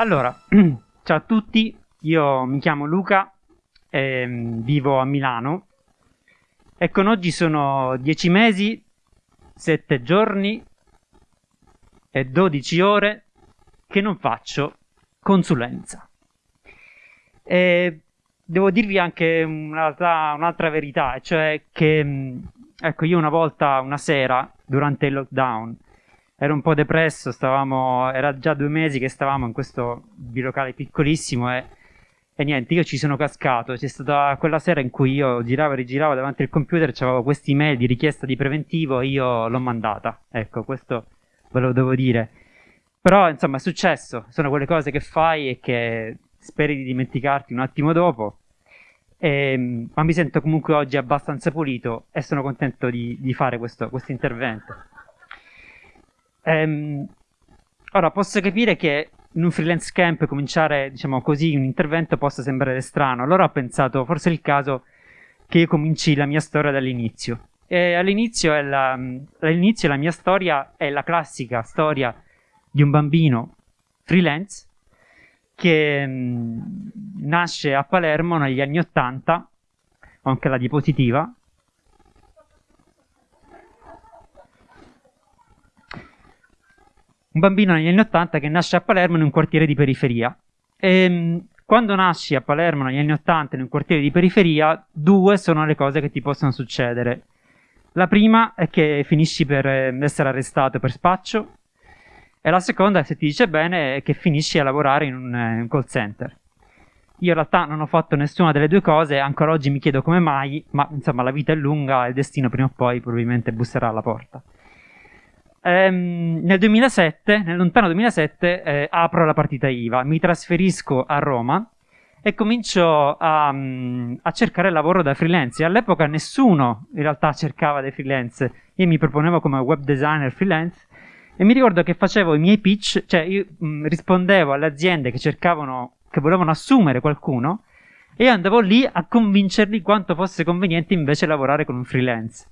Allora, ciao a tutti, io mi chiamo Luca, e vivo a Milano e con oggi sono 10 mesi, 7 giorni e 12 ore che non faccio consulenza. E devo dirvi anche un'altra, un'altra verità, cioè che ecco, io una volta, una sera, durante il lockdown, ero un po' depresso, stavamo, era già due mesi che stavamo in questo bilocale piccolissimo e, e niente, io ci sono cascato. C'è stata quella sera in cui io giravo e rigiravo davanti al computer, c'avevo questa email di richiesta di preventivo e io l'ho mandata. Ecco, questo ve lo devo dire. Però, insomma, è successo. Sono quelle cose che fai e che speri di dimenticarti un attimo dopo. E, ehm, ma mi sento comunque oggi abbastanza pulito e sono contento di, di fare questo, questo intervento. Ehm, ora, posso capire che in un freelance camp cominciare, diciamo così, un intervento possa sembrare strano. Allora ho pensato, forse è il caso che io cominci la mia storia dall'inizio. All'inizio, è la, all'inizio la mia storia è la classica storia di un bambino freelance che mh, nasce a Palermo negli anni 80, ho anche la diapositiva, un bambino negli anni 80 che nasce a Palermo in un quartiere di periferia. E, ehm, quando nasci a Palermo negli anni 80 in un quartiere di periferia, due sono le cose che ti possono succedere. La prima è che finisci per ehm, essere arrestato per spaccio e la seconda, se ti dice bene, è che finisci a lavorare in un, in un call center. Io in realtà non ho fatto nessuna delle due cose, ancora oggi mi chiedo come mai, ma insomma la vita è lunga e il destino prima o poi probabilmente busserà alla porta ehm, nel 2007, nel lontano 2007, eh, apro la partita IVA, mi trasferisco a Roma e comincio a, mm, a, cercare lavoro da freelance. All'epoca nessuno in realtà cercava dei freelance, io mi proponevo come web designer freelance e mi ricordo che facevo i miei pitch, cioè io mh, mm, rispondevo alle aziende che cercavano, che volevano assumere qualcuno e andavo lì a convincerli quanto fosse conveniente invece lavorare con un freelance.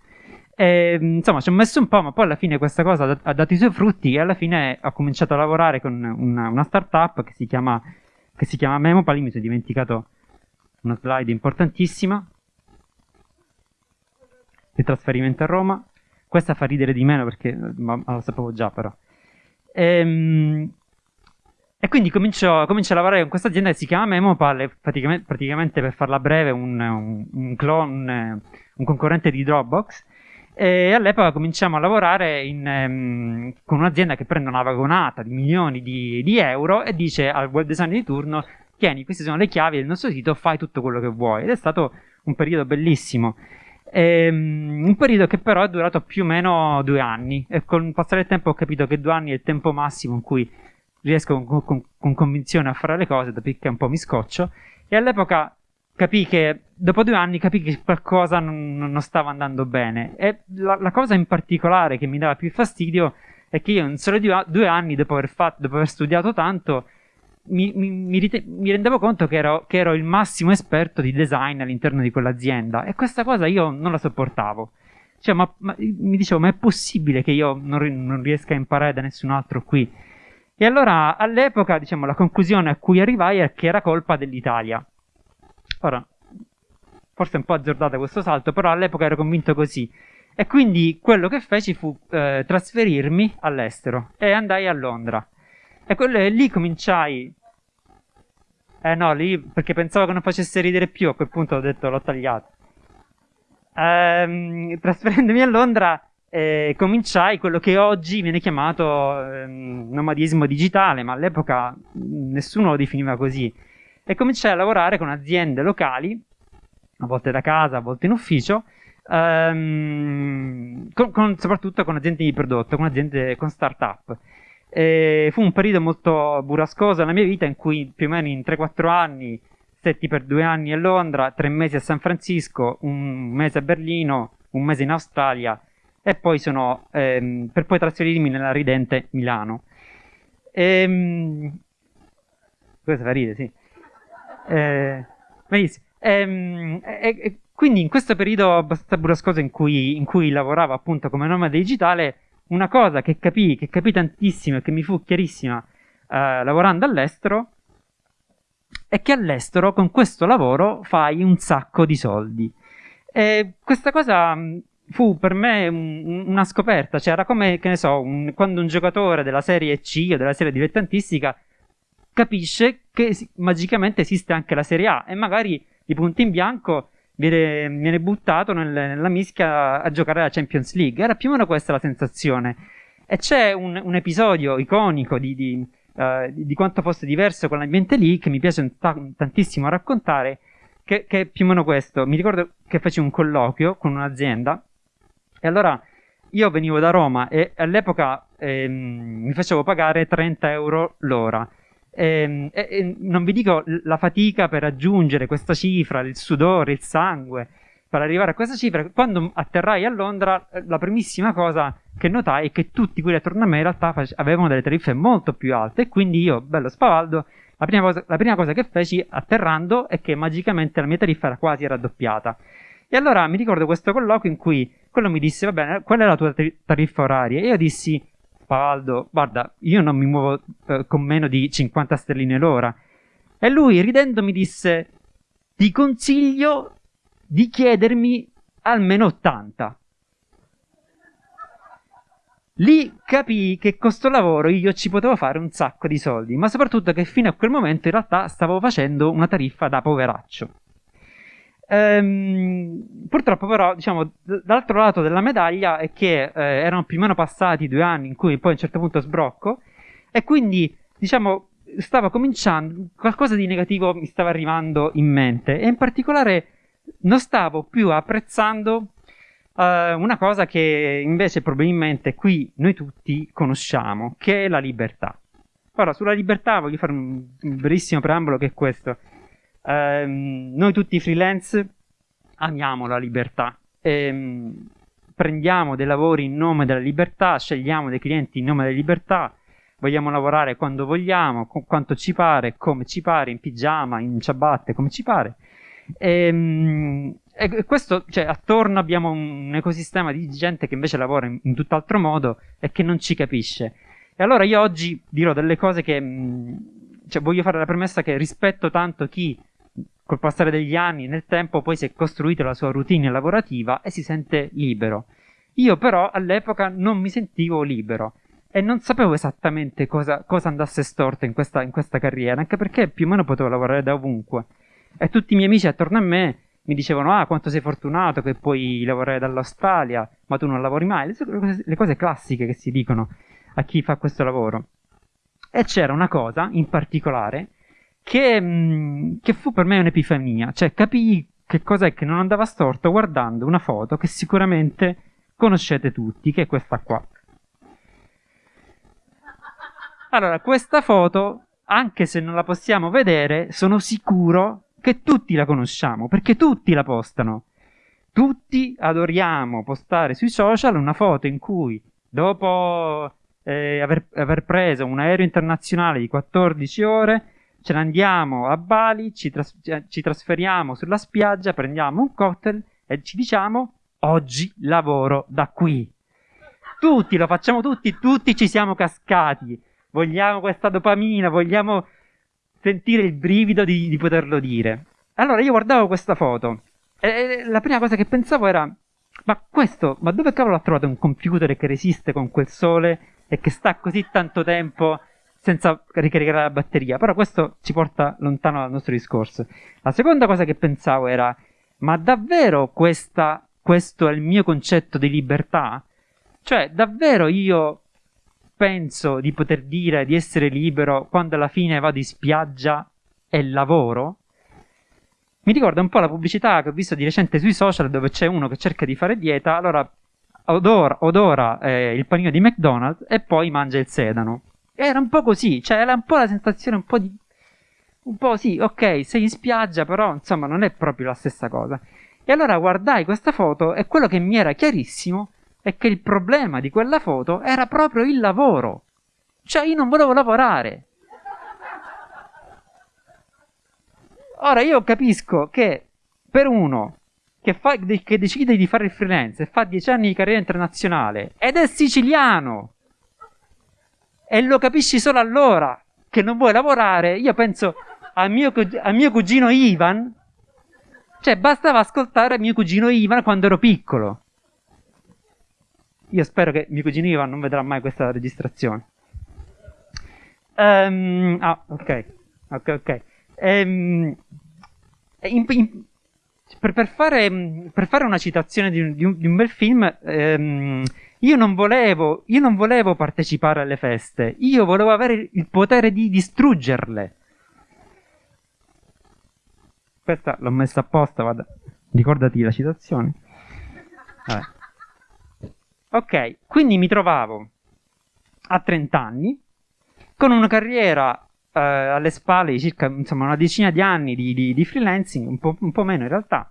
E, insomma, ci ho messo un po', ma poi alla fine questa cosa ha dato i suoi frutti e alla fine ho cominciato a lavorare con una, una startup che si chiama, che si chiama Memopal. Mi sono dimenticato una slide importantissima. Il trasferimento a Roma. Questa fa ridere di meno perché ma, ma lo sapevo già, però. E, ehm, e quindi comincio, comincio, a lavorare con questa azienda che si chiama Memopal. Praticamente, praticamente per farla breve, un, un, un, clone, un concorrente di Dropbox e all'epoca cominciamo a lavorare in, um, con un'azienda che prende una vagonata di milioni di, di, euro e dice al web designer di turno: Tieni, queste sono le chiavi del nostro sito, fai tutto quello che vuoi. Ed è stato un periodo bellissimo. E, um, un periodo che però è durato più o meno due anni. E con il passare del tempo ho capito che due anni è il tempo massimo in cui riesco con, con, con convinzione a fare le cose, dopodiché un po' mi scoccio. E all'epoca capì che dopo due anni capì che qualcosa non, non stava andando bene. E la, la, cosa in particolare che mi dava più fastidio è che io in solo due, due anni, dopo aver, fatto, dopo aver, studiato tanto, mi, mi, mi, rite- mi rendevo conto che ero, che ero, il massimo esperto di design all'interno di quell'azienda. E questa cosa io non la sopportavo. Cioè, ma, ma, mi dicevo, ma è possibile che io non, non riesca a imparare da nessun altro qui? E allora all'epoca, diciamo, la conclusione a cui arrivai è che era colpa dell'Italia. Ora, forse è un po' azzardato questo salto, però all'epoca ero convinto così. E quindi quello che feci fu eh, trasferirmi all'estero e andai a Londra. E quello, lì cominciai. Eh no, lì perché pensavo che non facesse ridere più, a quel punto ho detto l'ho tagliato. Ehm, trasferendomi a Londra eh, cominciai quello che oggi viene chiamato eh, nomadismo digitale, ma all'epoca nessuno lo definiva così e cominciai a lavorare con aziende locali, a volte da casa, a volte in ufficio, ehm, con, con, soprattutto con aziende di prodotto, con aziende, con start-up. E fu un periodo molto burrascoso nella mia vita in cui più o meno in 3-4 anni stetti per due anni a Londra, tre mesi a San Francisco, un mese a Berlino, un mese in Australia e poi sono ehm, per poi trasferirmi nella ridente Milano. Ehm, questo fa ridere, sì. Eh, benissimo. Ehm, e, e, quindi in questo periodo abbastanza burrascoso in cui, in cui lavoravo appunto come nomade digitale, una cosa che capii, che capì tantissimo e che mi fu chiarissima eh, lavorando all'estero è che all'estero con questo lavoro fai un sacco di soldi. E questa cosa mm, fu per me un, una scoperta, cioè era come, che ne so, un, quando un giocatore della serie C o della serie dilettantistica capisce che magicamente esiste anche la serie A e magari di punto in bianco viene, viene buttato nel, nella mischia a giocare la Champions League. Era più o meno questa la sensazione. E c'è un, un episodio iconico di, di, uh, di, quanto fosse diverso con l'ambiente lì che mi piace t- tantissimo raccontare, che, che, è più o meno questo. Mi ricordo che feci un colloquio con un'azienda e allora io venivo da Roma e all'epoca ehm, mi facevo pagare 30 euro l'ora. Ehm, e, e, non vi dico la fatica per raggiungere questa cifra, il sudore, il sangue, per arrivare a questa cifra. Quando atterrai a Londra, la primissima cosa che notai è che tutti quelli attorno a me in realtà avevano delle tariffe molto più alte e quindi io, bello spavaldo, la prima, cosa, la prima cosa che feci atterrando è che magicamente la mia tariffa era quasi raddoppiata. E allora mi ricordo questo colloquio in cui quello mi disse, va bene, qual è la tua tariffa oraria? E io dissi, Pavaldo, guarda, io non mi muovo eh, con meno di 50 sterline l'ora. E lui, ridendo, mi disse, ti consiglio di chiedermi almeno 80. Lì capii che con sto lavoro io ci potevo fare un sacco di soldi, ma soprattutto che fino a quel momento in realtà stavo facendo una tariffa da poveraccio. Ehm, purtroppo però, diciamo, dall'altro lato della medaglia è che eh, erano più o meno passati due anni in cui poi a un certo punto sbrocco e quindi, diciamo, stava cominciando, qualcosa di negativo mi stava arrivando in mente e in particolare non stavo più apprezzando uh, una cosa che invece probabilmente qui noi tutti conosciamo, che è la libertà. Ora, sulla libertà voglio fare un, brevissimo preambolo che è questo ehm, noi tutti freelance amiamo la libertà. Ehm, prendiamo dei lavori in nome della libertà, scegliamo dei clienti in nome della libertà, vogliamo lavorare quando vogliamo, con quanto ci pare, come ci pare, in pigiama, in ciabatte, come ci pare. Ehm, e, questo, cioè, attorno abbiamo un ecosistema di gente che invece lavora in, in tutt'altro modo e che non ci capisce. E allora io oggi dirò delle cose che, mh, cioè, voglio fare la premessa che rispetto tanto chi col passare degli anni, nel tempo, poi si è costruita la sua routine lavorativa e si sente libero. Io però all'epoca non mi sentivo libero e non sapevo esattamente cosa, cosa andasse storto in questa, in questa, carriera, anche perché più o meno potevo lavorare da ovunque. E tutti i miei amici attorno a me mi dicevano: Ah, quanto sei fortunato che puoi lavorare dall'Australia, ma tu non lavori mai. Le cose, le cose classiche che si dicono a chi fa questo lavoro. E c'era una cosa in particolare che, mm, che fu per me un'epifania, cioè capii che cos'è che non andava storto guardando una foto che sicuramente conoscete tutti, che è questa qua. Allora, questa foto, anche se non la possiamo vedere, sono sicuro che tutti la conosciamo, perché tutti la postano. Tutti adoriamo postare sui social una foto in cui, dopo eh, aver, aver preso un aereo internazionale di 14 ore, ce ne andiamo a Bali, ci, tras- ci trasferiamo sulla spiaggia, prendiamo un cocktail e ci diciamo oggi lavoro da qui. Tutti, lo facciamo tutti, tutti ci siamo cascati. Vogliamo questa dopamina, vogliamo sentire il brivido di, di poterlo dire. Allora io guardavo questa foto e la prima cosa che pensavo era ma questo, ma dove cavolo ha trovato un computer che resiste con quel sole e che sta così tanto tempo senza ricaricare la batteria. Però questo ci porta lontano dal nostro discorso. La seconda cosa che pensavo era: ma davvero questa, questo è il mio concetto di libertà? Cioè, davvero io penso di poter dire di essere libero quando alla fine vado in spiaggia e lavoro? Mi ricorda un po' la pubblicità che ho visto di recente sui social dove c'è uno che cerca di fare dieta, allora odora, odora eh, il panino di McDonald's e poi mangia il sedano. Era un po' così, cioè era un po' la sensazione un po' di... Un po' sì, ok, sei in spiaggia, però insomma non è proprio la stessa cosa. E allora guardai questa foto e quello che mi era chiarissimo è che il problema di quella foto era proprio il lavoro. Cioè io non volevo lavorare. Ora io capisco che per uno che, fa, che decide di fare il freelance e fa dieci anni di carriera internazionale ed è siciliano e lo capisci solo allora che non vuoi lavorare, io penso a mio, a mio cugino Ivan, cioè bastava ascoltare mio cugino Ivan quando ero piccolo. Io spero che mio cugino Ivan non vedrà mai questa registrazione. Um, ah, ok, ok, ok. Um, in, in, per, per, fare, per, fare, una citazione di un, di un, di un bel film, um, io, non volevo, io non volevo partecipare alle feste, io volevo avere il potere di distruggerle. Questa l'ho messa apposta, vada. Ricordati la citazione. Vabbè. Ok, quindi mi trovavo a 30 anni con una carriera eh, alle spalle di circa insomma, una decina di anni di, di, di freelancing, un po', un po', meno in realtà.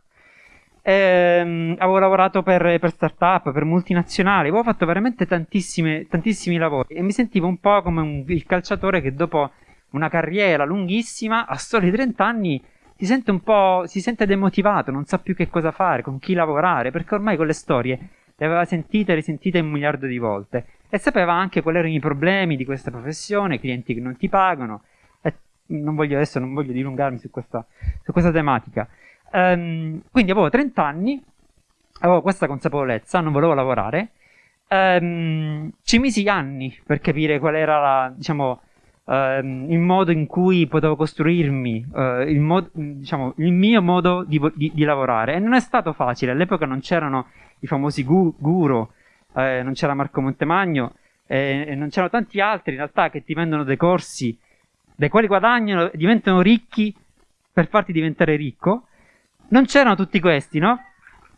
Ehm, avevo lavorato per, per start-up, per multinazionali, avevo fatto veramente tantissimi lavori e mi sentivo un po' come un, il calciatore che dopo una carriera lunghissima, a soli 30 anni, si sente un po', si sente demotivato, non sa più che cosa fare, con chi lavorare, perché ormai con le storie le aveva sentite e risentite un miliardo di volte e sapeva anche quali erano i problemi di questa professione, clienti che non ti pagano. Non voglio adesso, non voglio dilungarmi su questa, su questa tematica. Um, quindi avevo 30 anni, avevo questa consapevolezza, non volevo lavorare. Um, ci misi anni per capire qual era la, diciamo, um, il modo in cui potevo costruirmi, uh, il, mod, diciamo, il, mio modo di, di, di, lavorare. E non è stato facile, all'epoca non c'erano i famosi gu, guru, eh, non c'era Marco Montemagno, eh, e non c'erano tanti altri in realtà che ti vendono dei corsi dai quali guadagnano diventano ricchi per farti diventare ricco. Non c'erano tutti questi, no?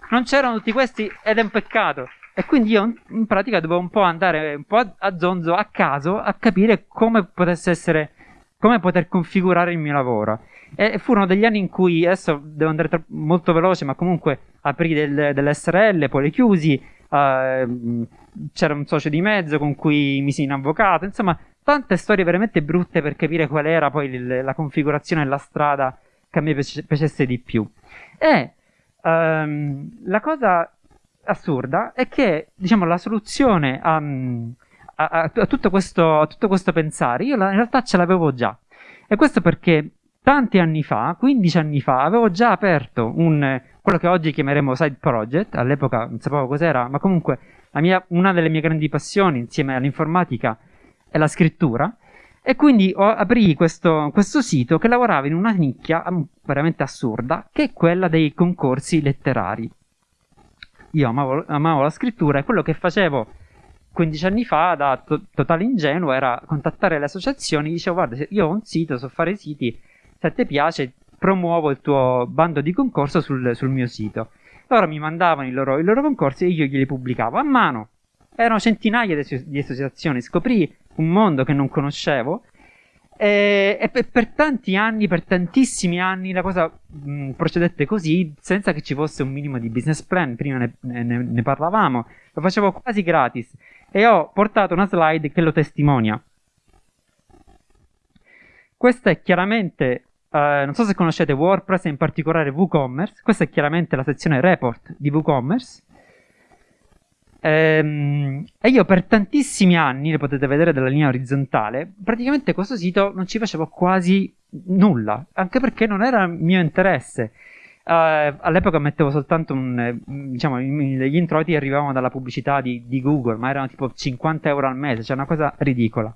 Non c'erano tutti questi ed è un peccato. E quindi io in pratica dovevo un po' andare un po' a zonzo, a caso, a capire come potesse essere, come poter configurare il mio lavoro. E furono degli anni in cui, adesso devo andare tra- molto veloce, ma comunque aprì del, delle SRL, poi le chiusi, uh, c'era un socio di mezzo con cui misi in avvocato, insomma, tante storie veramente brutte per capire qual era poi il, la configurazione e la strada che a me piacesse di più. E um, la cosa assurda è che, diciamo, la soluzione a, a, a, tutto questo, tutto questo pensare, io in realtà ce l'avevo già. E questo perché tanti anni fa, 15 anni fa, avevo già aperto un, quello che oggi chiameremo side project, all'epoca non sapevo cos'era, ma comunque mia, una delle mie grandi passioni insieme all'informatica è la scrittura, e quindi ho, aprì questo, questo, sito che lavorava in una nicchia veramente assurda, che è quella dei concorsi letterari. Io amavo, amavo la scrittura e quello che facevo 15 anni fa da to- totale ingenuo era contattare le associazioni, dicevo guarda io ho un sito, so fare siti, se ti piace promuovo il tuo bando di concorso sul, sul mio sito. Loro mi mandavano i loro, i loro, concorsi e io glieli pubblicavo a mano. Erano centinaia di, di associazioni, scoprì un mondo che non conoscevo e, e per, per, tanti anni, per tantissimi anni, la cosa mh, procedette così senza che ci fosse un minimo di business plan. Prima ne, ne, ne parlavamo, lo facevo quasi gratis e ho portato una slide che lo testimonia. Questa è chiaramente Uh, non so se conoscete WordPress e in particolare WooCommerce. Questa è chiaramente la sezione report di WooCommerce. Ehm, e io per tantissimi anni, le potete vedere dalla linea orizzontale, praticamente questo sito non ci facevo quasi nulla, anche perché non era mio interesse. Uh, all'epoca mettevo soltanto un, diciamo, gli introiti arrivavano dalla pubblicità di, di, Google, ma erano tipo 50 euro al mese, cioè una cosa ridicola.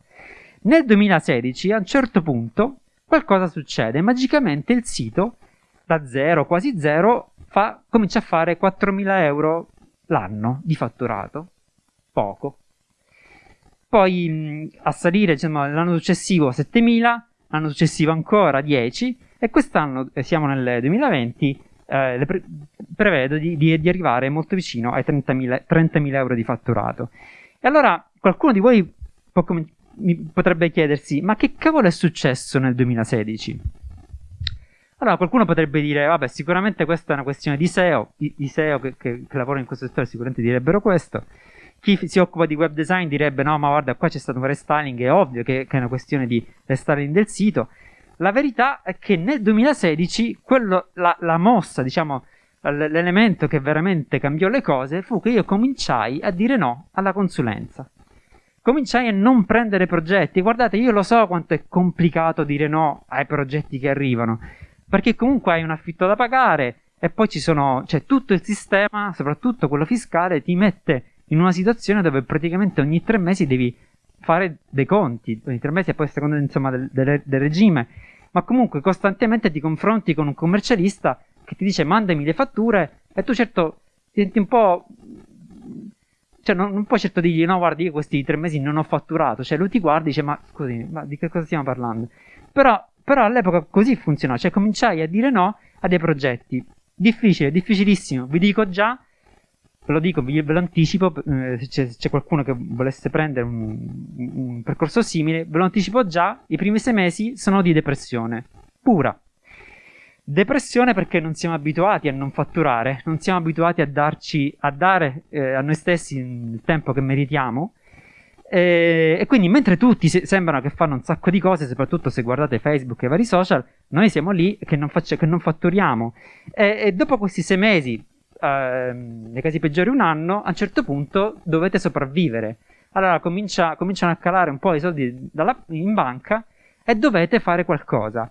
Nel 2016, a un certo punto, qualcosa succede. Magicamente il sito, da zero, quasi zero, fa, comincia a fare 4.000 euro l'anno di fatturato. Poco. Poi a salire insomma, l'anno successivo 7.000, l'anno successivo ancora 10 e quest'anno, eh, siamo nel 2020, eh, pre- prevedo di, di, di, arrivare molto vicino ai 30.000, 30.000 euro di fatturato. E allora qualcuno di voi può, potrebbe chiedersi, ma che cavolo è successo nel 2016? Allora qualcuno potrebbe dire, vabbè, sicuramente questa è una questione di SEO, i, i SEO che, che, che, lavorano in questo settore sicuramente direbbero questo. Chi si occupa di web design direbbe, no, ma guarda, qua c'è stato un restyling, è ovvio che, che è una questione di restyling del sito. La verità è che nel 2016 quello, la, la mossa, diciamo, l'elemento che veramente cambiò le cose fu che io cominciai a dire no alla consulenza. cominciai a non prendere progetti. Guardate, io lo so quanto è complicato dire no ai progetti che arrivano, perché comunque hai un affitto da pagare e poi ci sono, cioè tutto il sistema, soprattutto quello fiscale, ti mette in una situazione dove praticamente ogni tre mesi devi fare dei conti, ogni tre mesi e poi a seconda insomma del, del, del regime, ma comunque costantemente ti confronti con un commercialista che ti dice mandami le fatture e tu certo ti senti un po' cioè non, non puoi certo dirgli no guardi io questi tre mesi non ho fatturato cioè lui ti guarda e dice ma scusi ma di che cosa stiamo parlando? Però, però all'epoca così funzionò cioè cominciai a dire no a dei progetti difficile difficilissimo vi dico già ve lo dico ve lo anticipo eh, se c'è, c'è, qualcuno che volesse prendere un, un percorso simile ve lo anticipo già i primi sei mesi sono di depressione pura Depressione perché non siamo abituati a non fatturare, non siamo abituati a, darci, a dare eh, a noi stessi il tempo che meritiamo. E, e quindi mentre tutti se, sembrano che fanno un sacco di cose, soprattutto se guardate Facebook e vari social, noi siamo lì che non, faccia, che non fatturiamo. E, e, dopo questi sei mesi, eh, nei casi peggiori un anno, a un certo punto dovete sopravvivere. Allora comincia, cominciano a calare un po' i soldi dalla, in banca e dovete fare qualcosa.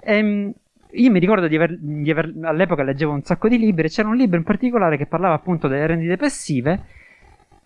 Ehm, io mi ricordo di aver, di aver, all'epoca leggevo un sacco di libri c'era un libro in particolare che parlava appunto delle rendite passive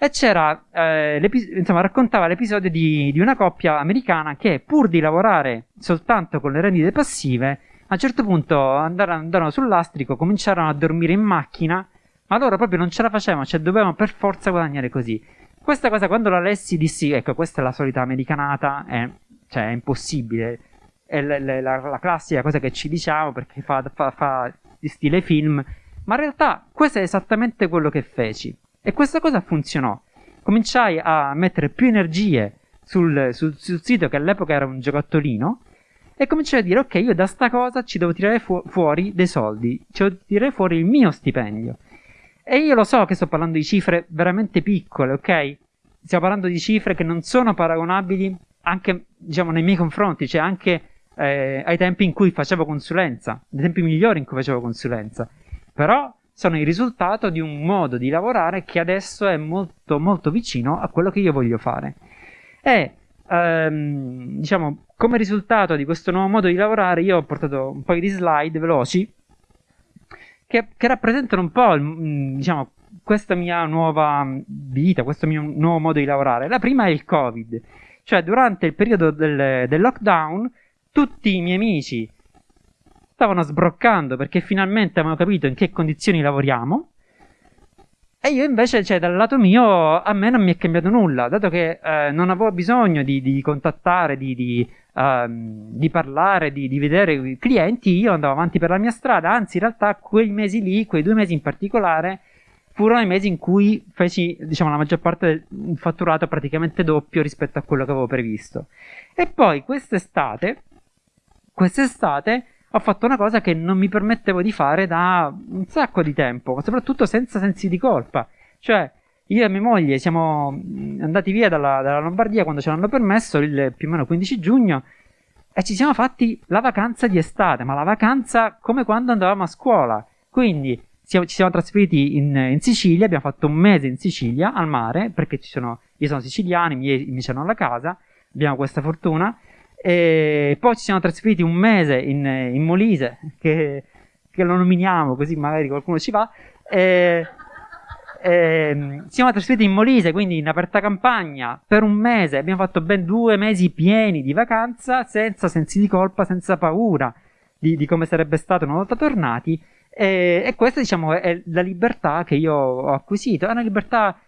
e c'era eh, insomma raccontava l'episodio di, di, una coppia americana che pur di lavorare soltanto con le rendite passive a un certo punto andarono, andarono sull'astrico cominciarono a dormire in macchina ma loro proprio non ce la facevano cioè dovevano per forza guadagnare così questa cosa quando la lessi dissi ecco questa è la solita americanata è, cioè, è impossibile è la, la, la, classica cosa che ci diciamo perché fa, fa, fa stile film, ma in realtà questo è esattamente quello che feci. E questa cosa funzionò. Cominciai a mettere più energie sul, sul, sul sito che all'epoca era un giocattolino e cominciai a dire ok io da sta cosa ci devo tirare fu- fuori dei soldi, ci devo tirare fuori il mio stipendio. E io lo so che sto parlando di cifre veramente piccole, ok? Stiamo parlando di cifre che non sono paragonabili anche, diciamo, nei miei confronti, cioè anche eh, ai tempi in cui facevo consulenza, nei tempi migliori in cui facevo consulenza. Però sono il risultato di un modo di lavorare che adesso è molto molto vicino a quello che io voglio fare. E ehm, diciamo, come risultato di questo nuovo modo di lavorare, io ho portato un paio di slide veloci che, che rappresentano un po' il, diciamo, questa mia nuova vita, questo mio nuovo modo di lavorare. La prima è il Covid, cioè durante il periodo del, del lockdown tutti i miei amici stavano sbroccando perché finalmente avevano capito in che condizioni lavoriamo. E io invece, cioè, dal lato mio, a me non mi è cambiato nulla, dato che eh, non avevo bisogno di, di contattare, di, di, uh, di parlare, di, vedere i clienti, io andavo avanti per la mia strada, anzi in realtà quei mesi lì, quei due mesi in particolare, furono i mesi in cui feci, diciamo, la maggior parte del fatturato praticamente doppio rispetto a quello che avevo previsto. E poi quest'estate quest'estate ho fatto una cosa che non mi permettevo di fare da un sacco di tempo, soprattutto senza sensi di colpa. Cioè, io e mia moglie siamo andati via dalla, dalla Lombardia quando ce l'hanno permesso, il più o meno 15 giugno, e ci siamo fatti la vacanza di estate, ma la vacanza come quando andavamo a scuola. Quindi siamo, ci siamo trasferiti in, in, Sicilia, abbiamo fatto un mese in Sicilia, al mare, perché sono, io sono siciliano, i miei mi hanno la casa, abbiamo questa fortuna, e poi ci siamo trasferiti un mese in, in Molise, che, che, lo nominiamo così magari qualcuno ci va. E, e, siamo trasferiti in Molise, quindi in aperta campagna, per un mese. Abbiamo fatto ben due mesi pieni di vacanza, senza sensi di colpa, senza paura di, di come sarebbe stato una volta tornati. E, e, questa, diciamo, è la libertà che io ho acquisito. È una libertà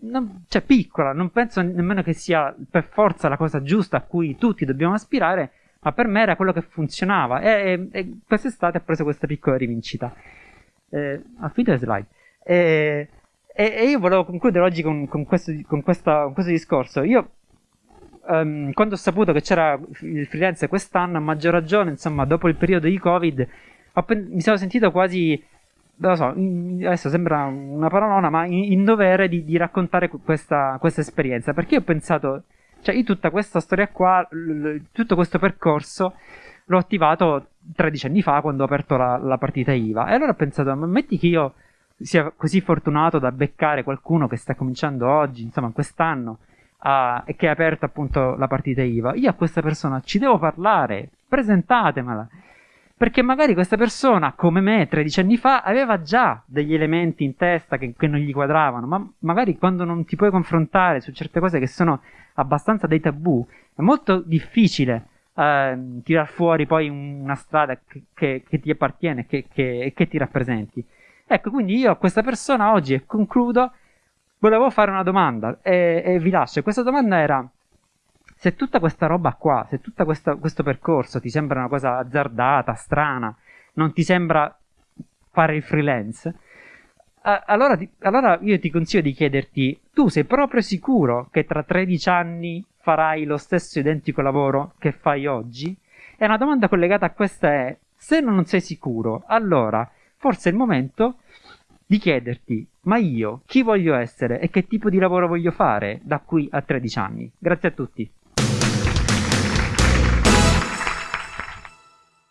non, cioè piccola, non penso nemmeno che sia per forza la cosa giusta a cui tutti dobbiamo aspirare, ma per me era quello che funzionava e, e, e quest'estate ho preso questa piccola rivincita. Eh, affida le slide. E, e, io volevo concludere oggi con, con, questo, con, questa, con questo, discorso. Io, um, quando ho saputo che c'era il freelance quest'anno, a maggior ragione, insomma, dopo il periodo di Covid, mi sono sentito quasi non so, adesso sembra una parolona, ma in, in dovere di, di raccontare questa, questa, esperienza. Perché io ho pensato, cioè io tutta questa storia qua, l, tutto questo percorso l'ho attivato 13 anni fa quando ho aperto la, la partita IVA. E allora ho pensato, ma metti che io sia così fortunato da beccare qualcuno che sta cominciando oggi, insomma, quest'anno, uh, e che ha aperto appunto la partita IVA, io a questa persona ci devo parlare, presentatemela. Perché magari questa persona, come me 13 anni fa, aveva già degli elementi in testa che, che non gli quadravano, ma magari quando non ti puoi confrontare su certe cose che sono abbastanza dei tabù, è molto difficile eh, tirar fuori poi una strada che, che, che ti appartiene e che, che, ti rappresenti. Ecco, quindi io a questa persona oggi, e concludo, volevo fare una domanda e, e vi lascio. Questa domanda era, se tutta questa roba qua, se tutto questo percorso ti sembra una cosa azzardata, strana, non ti sembra fare il freelance, allora, allora, io ti consiglio di chiederti, tu sei proprio sicuro che tra 13 anni farai lo stesso identico lavoro che fai oggi? E una domanda collegata a questa è, se non sei sicuro, allora forse è il momento di chiederti, ma io chi voglio essere e che tipo di lavoro voglio fare da qui a 13 anni? Grazie a tutti.